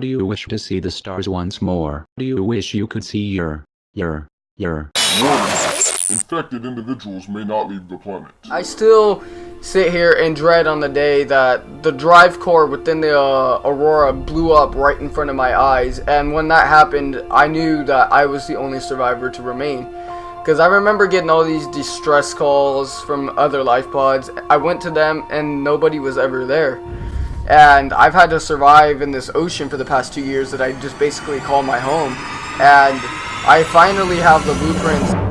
Do you wish to see the stars once more? Do you wish you could see your, your, your... Warnings. Infected individuals may not leave the planet. I still sit here and dread on the day that the drive core within the uh, Aurora blew up right in front of my eyes. And when that happened, I knew that I was the only survivor to remain. Because I remember getting all these distress calls from other life pods. I went to them and nobody was ever there. And I've had to survive in this ocean for the past two years that I just basically call my home. And I finally have the blueprints